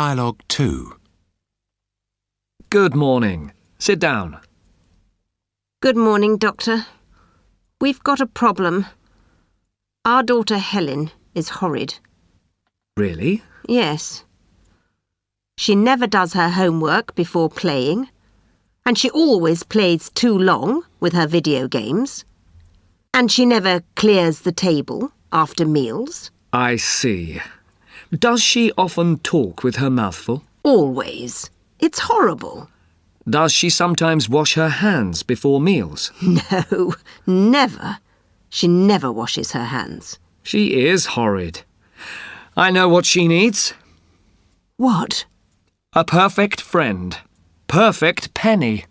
Dialogue 2. Good morning. Sit down. Good morning, Doctor. We've got a problem. Our daughter Helen is horrid. Really? Yes. She never does her homework before playing, and she always plays too long with her video games, and she never clears the table after meals. I see. Does she often talk with her mouth full? Always. It's horrible. Does she sometimes wash her hands before meals? No, never. She never washes her hands. She is horrid. I know what she needs. What? A perfect friend. Perfect Penny.